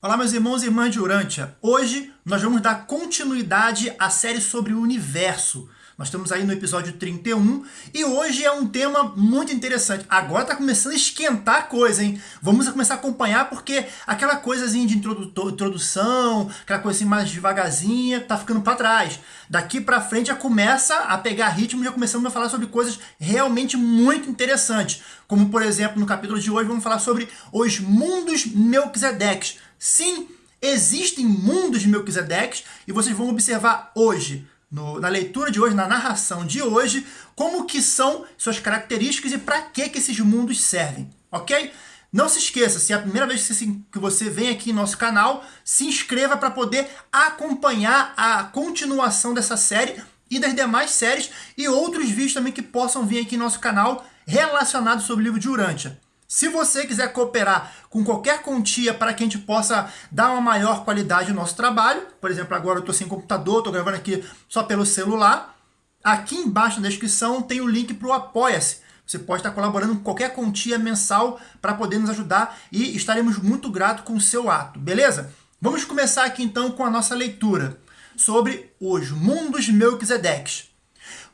Olá meus irmãos e irmãs de Urântia. Hoje nós vamos dar continuidade à série sobre o universo. Nós estamos aí no episódio 31 e hoje é um tema muito interessante. Agora está começando a esquentar a coisa, hein? Vamos começar a acompanhar porque aquela coisazinha de introdução, aquela coisa assim mais devagarzinha, tá ficando para trás. Daqui para frente já começa a pegar ritmo, já começamos a falar sobre coisas realmente muito interessantes. Como por exemplo, no capítulo de hoje vamos falar sobre os mundos Melquisedeques Sim, existem mundos de Melquisedeques e vocês vão observar hoje, no, na leitura de hoje, na narração de hoje, como que são suas características e para que, que esses mundos servem, ok? Não se esqueça, se é a primeira vez que você vem aqui em nosso canal, se inscreva para poder acompanhar a continuação dessa série e das demais séries e outros vídeos também que possam vir aqui em nosso canal relacionados sobre o livro de Urântia. Se você quiser cooperar com qualquer quantia para que a gente possa dar uma maior qualidade no nosso trabalho, por exemplo, agora eu estou sem computador, estou gravando aqui só pelo celular, aqui embaixo na descrição tem o link para o Apoia-se. Você pode estar colaborando com qualquer quantia mensal para poder nos ajudar e estaremos muito gratos com o seu ato, beleza? Vamos começar aqui então com a nossa leitura sobre os mundos Melquisedeques.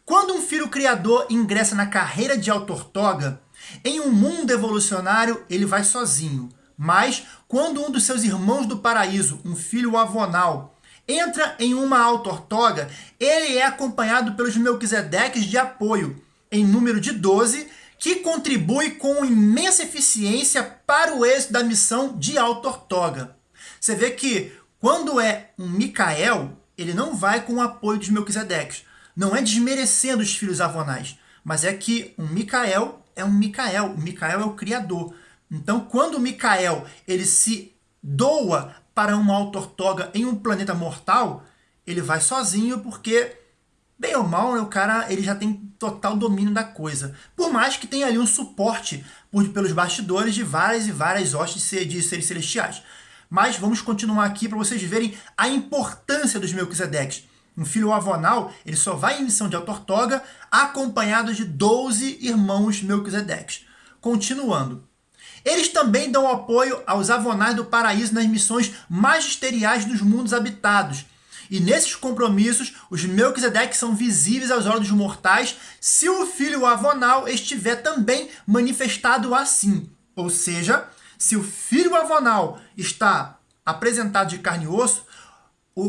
Quando um filho criador ingressa na carreira de autortoga, em um mundo evolucionário, ele vai sozinho. Mas, quando um dos seus irmãos do paraíso, um filho avonal, entra em uma autortoga, ele é acompanhado pelos Melquisedeques de apoio, em número de 12, que contribui com imensa eficiência para o êxito da missão de autortoga. Você vê que, quando é um Micael, ele não vai com o apoio dos Melquisedeques. Não é desmerecendo os filhos avonais, mas é que um Micael é um Micael. O Micael é o criador. Então, quando o Micael ele se doa para uma autortoga em um planeta mortal, ele vai sozinho porque, bem ou mal, né, o cara ele já tem total domínio da coisa. Por mais que tenha ali um suporte por, pelos bastidores de várias e várias hostes de seres celestiais. Mas vamos continuar aqui para vocês verem a importância dos Melquisedeques. Um filho avonal, ele só vai em missão de autortoga acompanhado de 12 irmãos Melquisedeques. Continuando. Eles também dão apoio aos avonais do paraíso nas missões magisteriais dos mundos habitados. E nesses compromissos, os Melquisedeques são visíveis aos olhos dos mortais se o filho avonal estiver também manifestado assim. Ou seja, se o filho avonal está apresentado de carne e osso,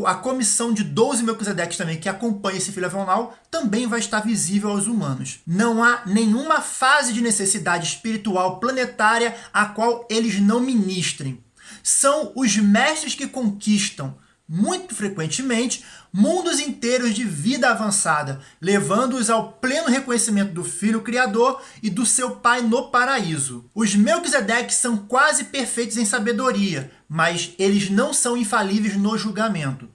a comissão de 12 Melquisedeques também, que acompanha esse filho avonal, também vai estar visível aos humanos. Não há nenhuma fase de necessidade espiritual planetária a qual eles não ministrem. São os mestres que conquistam, muito frequentemente, mundos inteiros de vida avançada, levando-os ao pleno reconhecimento do Filho Criador e do seu Pai no paraíso. Os Melquisedeques são quase perfeitos em sabedoria, mas eles não são infalíveis no julgamento.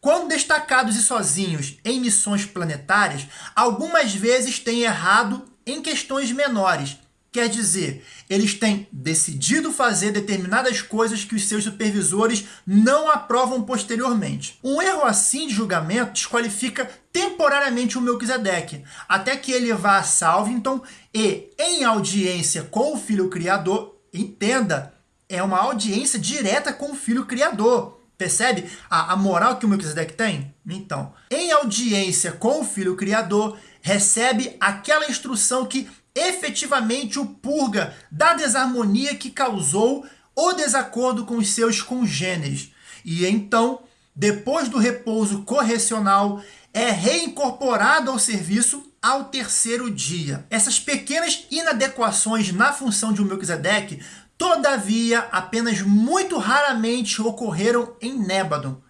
Quando destacados e sozinhos em missões planetárias, algumas vezes têm errado em questões menores, Quer dizer, eles têm decidido fazer determinadas coisas que os seus supervisores não aprovam posteriormente. Um erro assim de julgamento desqualifica temporariamente o Melquisedeque, até que ele vá a Salvington e, em audiência com o Filho Criador, entenda, é uma audiência direta com o Filho Criador. Percebe a, a moral que o Melquisedeque tem? Então, em audiência com o Filho Criador, recebe aquela instrução que efetivamente o purga da desarmonia que causou o desacordo com os seus congêneres. E então, depois do repouso correcional, é reincorporado ao serviço ao terceiro dia. Essas pequenas inadequações na função de um Melquisedeque, todavia, apenas muito raramente ocorreram em Nébadon.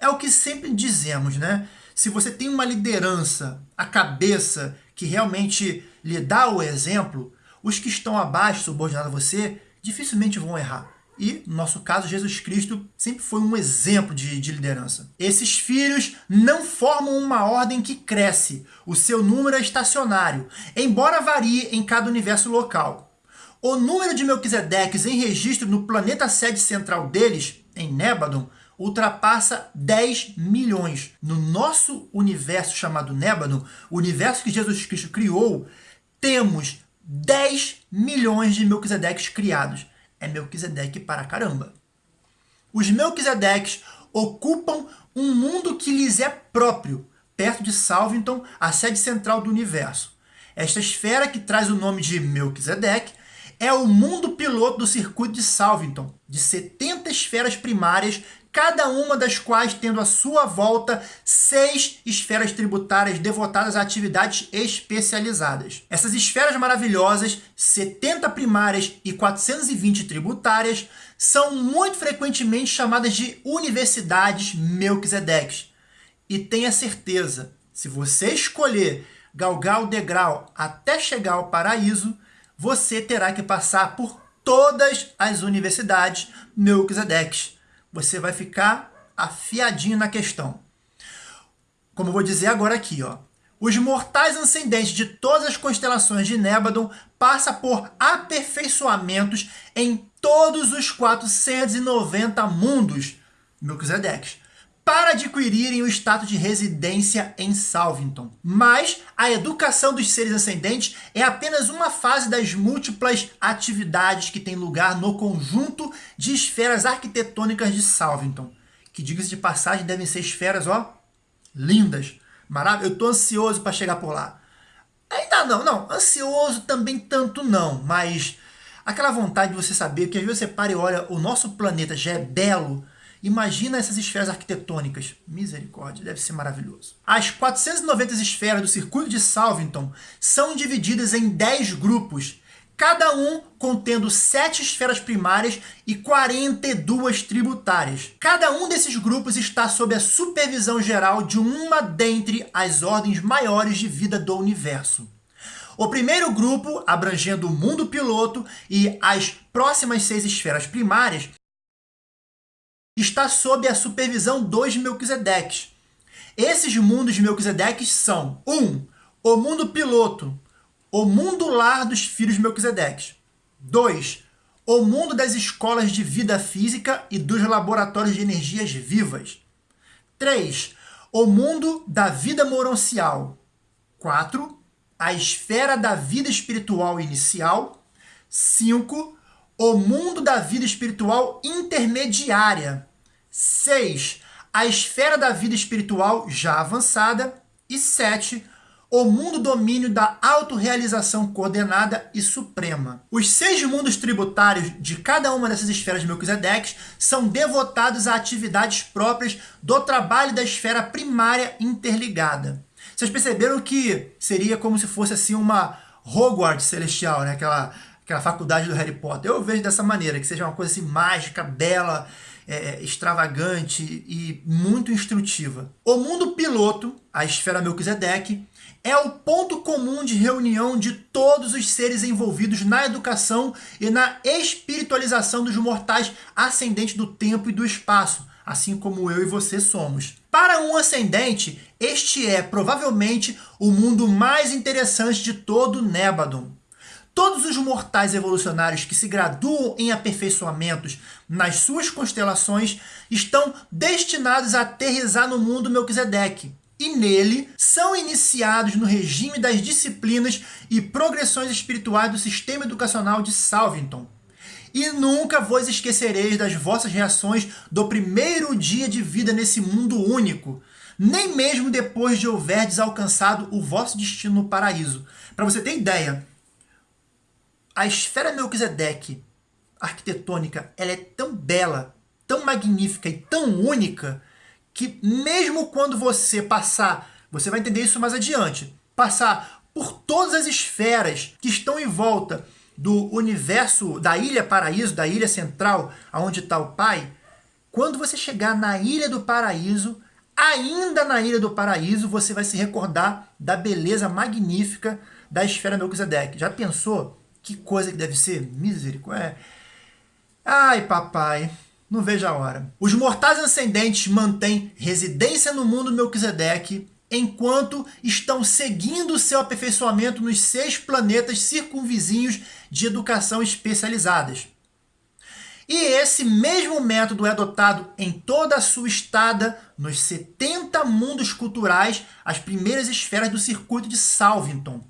É o que sempre dizemos, né? Se você tem uma liderança, a cabeça, que realmente lhe dá o exemplo, os que estão abaixo, subordinados a você, dificilmente vão errar. E, no nosso caso, Jesus Cristo sempre foi um exemplo de, de, liderança. Esses filhos não formam uma ordem que cresce. O seu número é estacionário, embora varie em cada universo local. O número de Melquisedeques em registro no planeta sede central deles, em Nébadon, ultrapassa 10 milhões. No nosso universo chamado Nébadon, o universo que Jesus Cristo criou, temos 10 milhões de Melquisedeques criados. É Melquisedeque para caramba. os Melquisedeques ocupam um mundo que lhes é próprio, perto de Salvington, a sede central do universo. Esta esfera, que traz o nome de Melquisedeque, é o mundo piloto do circuito de Salvington, de 70 esferas primárias, cada uma das quais tendo à sua volta seis esferas tributárias devotadas a atividades especializadas. Essas esferas maravilhosas, 70 primárias e 420 tributárias, são muito frequentemente chamadas de universidades Melquisedeques. E tenha certeza, se você escolher galgar o degrau até chegar ao paraíso, você terá que passar por todas as universidades Melquisedeques. Você vai ficar afiadinho na questão. Como eu vou dizer agora aqui, ó. Os mortais ascendentes de todas as constelações de Nébadon passam por aperfeiçoamentos em todos os 490 mundos Melquisedeques para adquirirem o status de residência em Salvington. Mas a educação dos seres ascendentes é apenas uma fase das múltiplas atividades que têm lugar no conjunto de esferas arquitetônicas de Salvington, que, diga-se de passagem, devem ser esferas, ó, lindas, maravilhosas. Eu estou ansioso para chegar por lá. Ainda não, não, ansioso também tanto não, mas aquela vontade de você saber que às vezes você para e olha, o nosso planeta já é belo, Imagina essas esferas arquitetônicas. Misericórdia, deve ser maravilhoso. As 490 esferas do circuito de Salvington são divididas em 10 grupos, cada um contendo 7 esferas primárias e 42 tributárias. Cada um desses grupos está sob a supervisão geral de uma dentre as ordens maiores de vida do universo. O primeiro grupo, abrangendo o mundo piloto e as próximas seis esferas primárias, está sob a supervisão dos Melquisedeques. Esses mundos de Melquisedeques são 1. Um, o mundo piloto, o mundo lar dos filhos de Melquisedeques. 2. O mundo das escolas de vida física e dos laboratórios de energias vivas. 3. O mundo da vida moroncial. 4. A esfera da vida espiritual inicial. 5 o mundo da vida espiritual intermediária. 6. A esfera da vida espiritual já avançada. E 7. O mundo domínio da autorrealização coordenada e suprema. Os seis mundos tributários de cada uma dessas esferas de Melquisedeques são devotados a atividades próprias do trabalho da esfera primária interligada. Vocês perceberam que seria como se fosse assim uma Hogwarts celestial, né? aquela aquela faculdade do Harry Potter. Eu vejo dessa maneira, que seja uma coisa assim mágica, bela, é, extravagante e muito instrutiva. O mundo piloto, a esfera Melquisedeque, é o ponto comum de reunião de todos os seres envolvidos na educação e na espiritualização dos mortais ascendentes do tempo e do espaço, assim como eu e você somos. Para um ascendente, este é provavelmente o mundo mais interessante de todo Nébadon. Todos os mortais evolucionários que se graduam em aperfeiçoamentos nas suas constelações estão destinados a aterrizar no mundo Melquisedeque, e nele são iniciados no regime das disciplinas e progressões espirituais do sistema educacional de Salvington. E nunca vos esquecereis das vossas reações do primeiro dia de vida nesse mundo único, nem mesmo depois de houverdes alcançado o vosso destino no paraíso. Para você ter ideia, a esfera Melquisedeque arquitetônica ela é tão bela, tão magnífica e tão única que mesmo quando você passar, você vai entender isso mais adiante, passar por todas as esferas que estão em volta do universo da Ilha Paraíso, da Ilha Central, aonde está o Pai, quando você chegar na Ilha do Paraíso, ainda na Ilha do Paraíso, você vai se recordar da beleza magnífica da esfera Melquisedeque. Já pensou que coisa que deve ser, misericórdia. Ai, papai, não vejo a hora. Os mortais ascendentes mantêm residência no mundo Melquisedeque enquanto estão seguindo seu aperfeiçoamento nos seis planetas circunvizinhos de educação especializadas. E esse mesmo método é adotado em toda a sua estada nos 70 mundos culturais, as primeiras esferas do circuito de Salvington.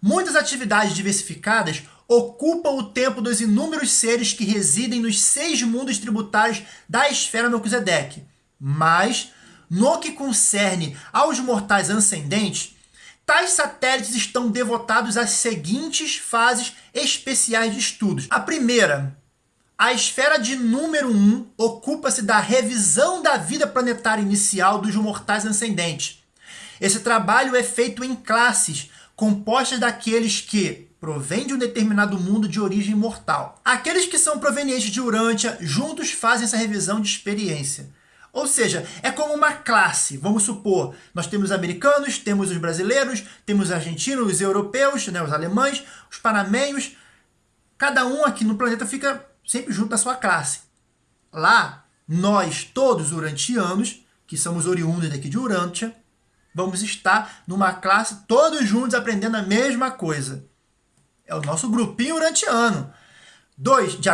Muitas atividades diversificadas ocupam o tempo dos inúmeros seres que residem nos seis mundos tributários da esfera Melquisedeque. Mas, no que concerne aos mortais ascendentes, tais satélites estão devotados às seguintes fases especiais de estudos. A primeira, a esfera de número 1 ocupa-se da revisão da vida planetária inicial dos mortais ascendentes. Esse trabalho é feito em classes, compostas daqueles que provêm de um determinado mundo de origem mortal. Aqueles que são provenientes de Urântia juntos fazem essa revisão de experiência. Ou seja, é como uma classe. Vamos supor, nós temos os americanos, temos os brasileiros, temos os argentinos, os europeus, né, os alemães, os panamenhos. Cada um aqui no planeta fica sempre junto da sua classe. Lá, nós, todos urantianos, que somos oriundos daqui de Urântia, vamos estar numa classe todos juntos aprendendo a mesma coisa. É o nosso grupinho urantiano. Dois, de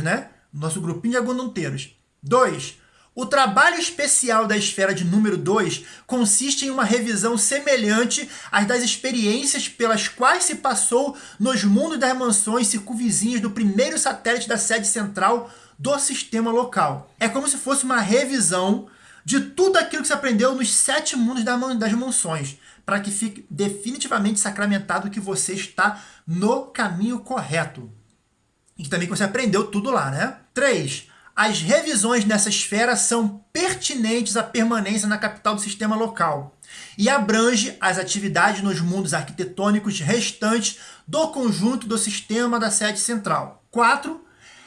né? Nosso grupinho de agondonteiros. Dois, o trabalho especial da esfera de número 2 consiste em uma revisão semelhante às das experiências pelas quais se passou nos mundos das mansões circunvizinhas do primeiro satélite da sede central do sistema local. É como se fosse uma revisão de tudo aquilo que se aprendeu nos sete mundos das mansões, para que fique definitivamente sacramentado que você está no caminho correto. E também que você aprendeu tudo lá, né? 3. As revisões nessa esfera são pertinentes à permanência na capital do sistema local e abrange as atividades nos mundos arquitetônicos restantes do conjunto do sistema da sede central. 4.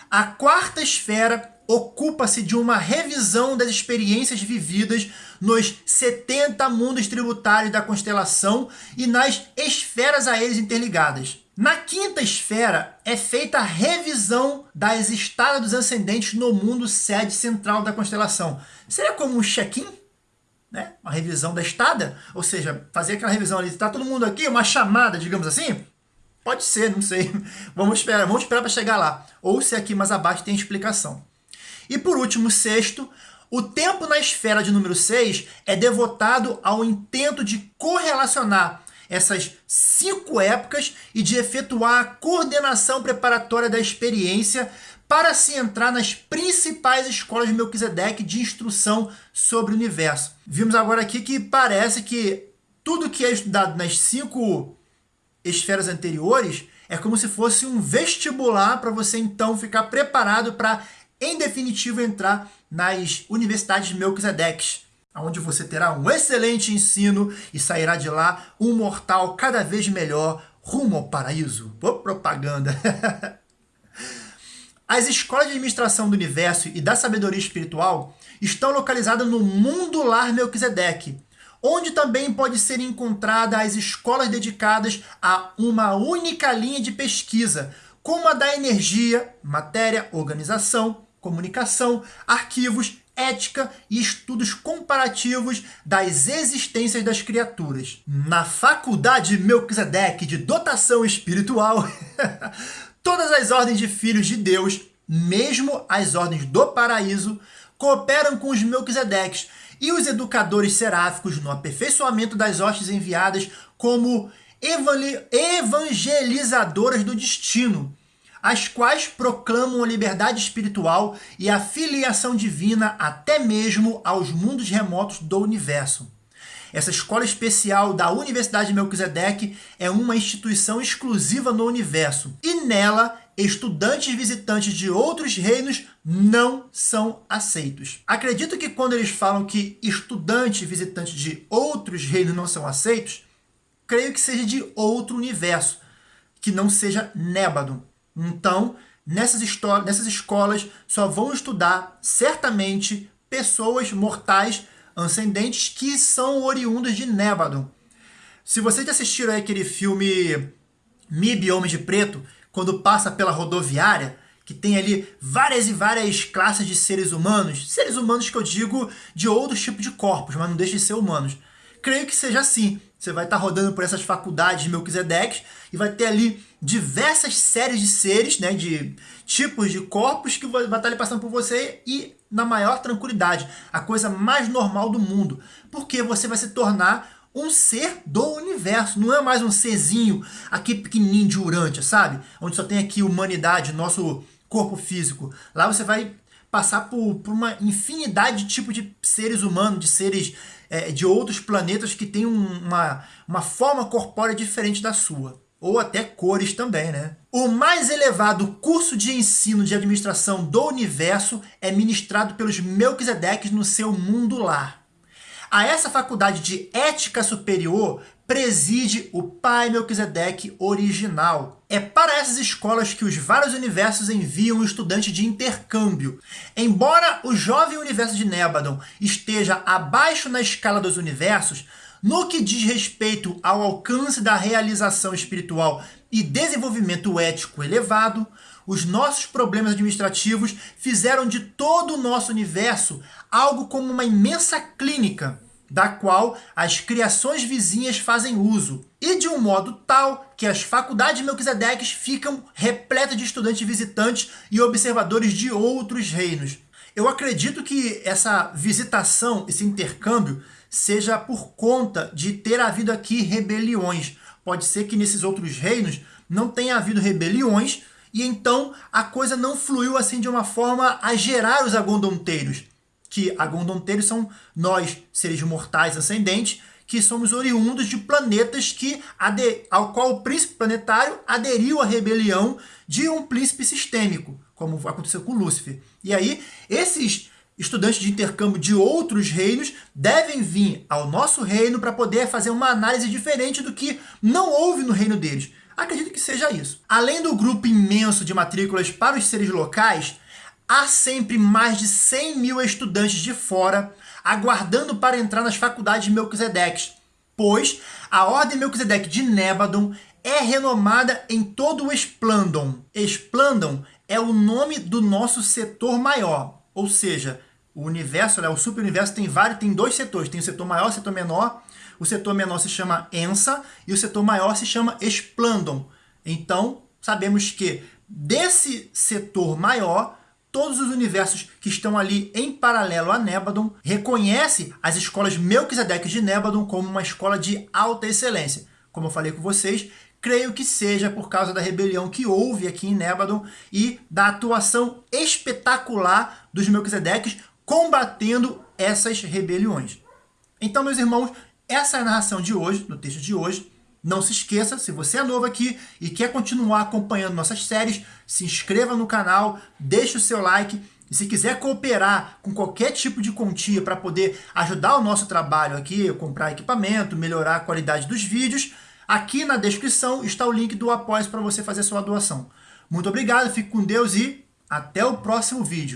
A quarta esfera ocupa-se de uma revisão das experiências vividas nos 70 mundos tributários da constelação e nas esferas a eles interligadas. Na quinta esfera é feita a revisão das estadas dos ascendentes no mundo sede central da constelação. Seria como um check-in? Né? Uma revisão da estada? Ou seja, fazer aquela revisão ali, está todo mundo aqui, uma chamada, digamos assim? Pode ser, não sei. Vamos esperar, vamos esperar para chegar lá. Ou se aqui mais abaixo tem explicação. E por último, sexto, o tempo na esfera de número 6 é devotado ao intento de correlacionar essas cinco épocas e de efetuar a coordenação preparatória da experiência para se entrar nas principais escolas de Melquisedeque de instrução sobre o universo. Vimos agora aqui que parece que tudo que é estudado nas cinco esferas anteriores é como se fosse um vestibular para você então ficar preparado para em definitivo, entrar nas universidades Melquisedeques, onde você terá um excelente ensino e sairá de lá um mortal cada vez melhor rumo ao paraíso. Pô, propaganda! As escolas de administração do universo e da sabedoria espiritual estão localizadas no mundo lar Melquisedeque, onde também pode ser encontrada as escolas dedicadas a uma única linha de pesquisa, como a da energia, matéria, organização, comunicação, arquivos, ética e estudos comparativos das existências das criaturas. Na Faculdade Melquisedeque de Dotação Espiritual, todas as ordens de filhos de Deus, mesmo as ordens do paraíso, cooperam com os Melquisedeques e os educadores seráficos no aperfeiçoamento das hostes enviadas como evangelizadoras do destino, as quais proclamam a liberdade espiritual e a filiação divina até mesmo aos mundos remotos do universo. Essa escola especial da Universidade de Melquisedeque é uma instituição exclusiva no universo e nela estudantes visitantes de outros reinos não são aceitos. Acredito que quando eles falam que estudantes visitantes de outros reinos não são aceitos, creio que seja de outro universo, que não seja Nébado. Então, nessas, nessas escolas só vão estudar, certamente, pessoas mortais ascendentes que são oriundas de Nébado. Se vocês assistiram aí aquele filme MIB Homem de Preto, quando passa pela rodoviária, que tem ali várias e várias classes de seres humanos, seres humanos que eu digo de outros tipos de corpos, mas não deixam de ser humanos. Creio que seja assim. Você vai estar rodando por essas faculdades de Melquisedeques e vai ter ali diversas séries de seres, né, de tipos de corpos que vai estar ali passando por você e na maior tranquilidade, a coisa mais normal do mundo, porque você vai se tornar um ser do universo, não é mais um serzinho aqui pequenininho de Urântia, sabe? Onde só tem aqui humanidade, nosso corpo físico. Lá você vai passar por, por uma infinidade de tipos de seres humanos, de seres é, de outros planetas que têm uma, uma forma corpórea diferente da sua ou até cores também, né? O mais elevado curso de ensino de administração do universo é ministrado pelos Melquisedeques no seu mundo lar. A essa faculdade de ética superior preside o pai Melquisedeque original. É para essas escolas que os vários universos enviam estudantes de intercâmbio. Embora o jovem universo de Nebadon esteja abaixo na escala dos universos, no que diz respeito ao alcance da realização espiritual e desenvolvimento ético elevado, os nossos problemas administrativos fizeram de todo o nosso universo algo como uma imensa clínica, da qual as criações vizinhas fazem uso, e de um modo tal que as faculdades de Melquisedeques ficam repletas de estudantes visitantes e observadores de outros reinos. Eu acredito que essa visitação, esse intercâmbio, seja por conta de ter havido aqui rebeliões. Pode ser que nesses outros reinos não tenha havido rebeliões e então a coisa não fluiu assim de uma forma a gerar os agondonteiros. Que agondonteiros são nós, seres mortais ascendentes, que somos oriundos de planetas que ao qual o príncipe planetário aderiu à rebelião de um príncipe sistêmico, como aconteceu com Lúcifer. E aí, esses estudantes de intercâmbio de outros reinos devem vir ao nosso reino para poder fazer uma análise diferente do que não houve no reino deles. Acredito que seja isso. Além do grupo imenso de matrículas para os seres locais, há sempre mais de 100 mil estudantes de fora aguardando para entrar nas faculdades de Melquisedeques, pois a Ordem Melquisedeque de Nébadon é renomada em todo o Esplandon. Esplandon é o nome do nosso setor maior, ou seja, o universo, né, o super-universo tem vários, tem dois setores, tem o setor maior o setor menor. O setor menor se chama ENSA e o setor maior se chama Esplandon. Então, sabemos que desse setor maior, todos os universos que estão ali em paralelo a Nebadon reconhece as escolas Melquisedeques de Nebadon como uma escola de alta excelência. Como eu falei com vocês, creio que seja por causa da rebelião que houve aqui em Nebadon e da atuação espetacular dos Melquisedeques combatendo essas rebeliões. Então, meus irmãos, essa é a narração de hoje, no texto de hoje. Não se esqueça, se você é novo aqui e quer continuar acompanhando nossas séries, se inscreva no canal, deixe o seu like. E se quiser cooperar com qualquer tipo de quantia para poder ajudar o nosso trabalho aqui, comprar equipamento, melhorar a qualidade dos vídeos, aqui na descrição está o link do Apoio para você fazer sua doação. Muito obrigado, fique com Deus e até o próximo vídeo.